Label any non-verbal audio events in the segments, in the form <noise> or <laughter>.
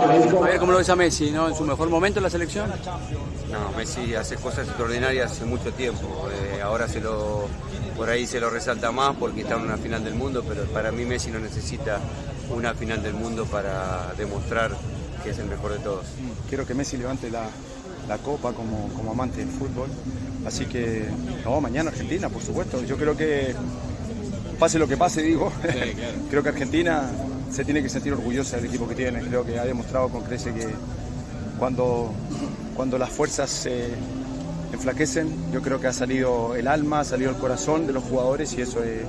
A ver cómo lo ves a Messi, ¿no? ¿En su mejor momento en la selección? No, Messi hace cosas extraordinarias hace mucho tiempo. Eh, ahora se lo, por ahí se lo resalta más porque está en una final del mundo, pero para mí Messi no necesita una final del mundo para demostrar que es el mejor de todos. Quiero que Messi levante la, la copa como, como amante del fútbol. Así que, no, mañana Argentina, por supuesto. Yo creo que, pase lo que pase, digo, <laughs> creo que Argentina se tiene que sentir orgullosa del equipo que tiene. Creo que ha demostrado con crece que cuando, cuando las fuerzas se enflaquecen, yo creo que ha salido el alma, ha salido el corazón de los jugadores y eso es,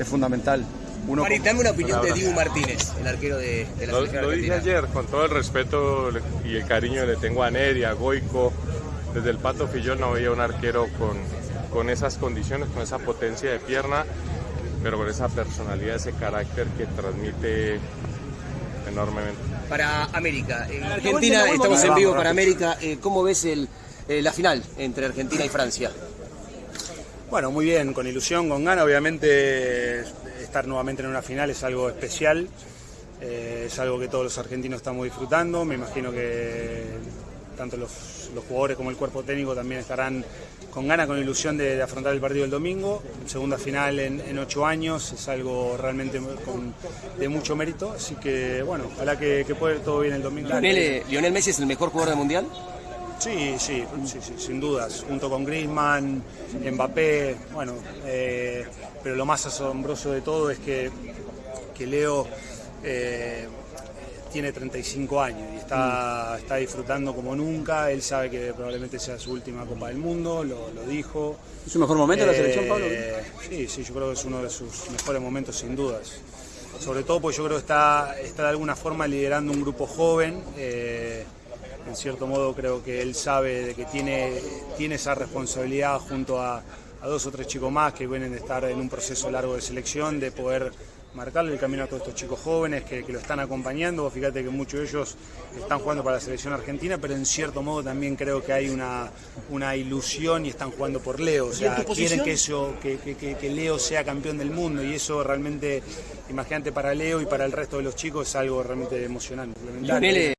es fundamental. Uno Mari, dame una opinión de Dibu Martínez, el arquero de, de la Lo, selección lo dije ayer, con todo el respeto y el cariño que le tengo a Neri, a Goico, desde el Pato Fillol no había un arquero con, con esas condiciones, con esa potencia de pierna, pero con esa personalidad, ese carácter que transmite enormemente. Para América, en Argentina, estamos en vivo para América. Eh, ¿Cómo ves el, eh, la final entre Argentina y Francia? Bueno, muy bien, con ilusión, con ganas. Obviamente estar nuevamente en una final es algo especial, eh, es algo que todos los argentinos estamos disfrutando. Me imagino que tanto los, los jugadores como el cuerpo técnico también estarán con ganas, con ilusión de, de afrontar el partido del domingo. Segunda final en, en, ocho años, es algo realmente con, de mucho mérito. Así que, bueno, ojalá que, que pueda ir todo bien el domingo. ¿Lionel, eh, ¿Lionel Messi es el mejor jugador del mundial? Sí, sí, sí, sí, sin dudas, junto con Griezmann, Mbappé, bueno, eh, pero lo más asombroso de todo es que, que Leo eh, tiene 35 años y está, está, disfrutando como nunca, él sabe que probablemente sea su última Copa del Mundo, lo, lo dijo. ¿Es su mejor momento en la selección, Pablo? Eh, Sí, sí, yo creo que es uno de sus mejores momentos sin dudas. Sobre todo porque yo creo que está, está de alguna forma liderando un grupo joven en cierto modo creo que él sabe de que tiene, tiene esa responsabilidad junto a, a, dos o tres chicos más que vienen de estar en un proceso largo de selección, de poder marcarle el camino a todos estos chicos jóvenes que, que lo están acompañando. Fíjate que muchos de ellos están jugando para la selección argentina, pero en cierto modo también creo que hay una, una ilusión y están jugando por Leo. O sea, quieren que, eso, que, que, que, Leo sea campeón del mundo y eso realmente, imagínate para Leo y para el resto de los chicos es algo realmente emocionante.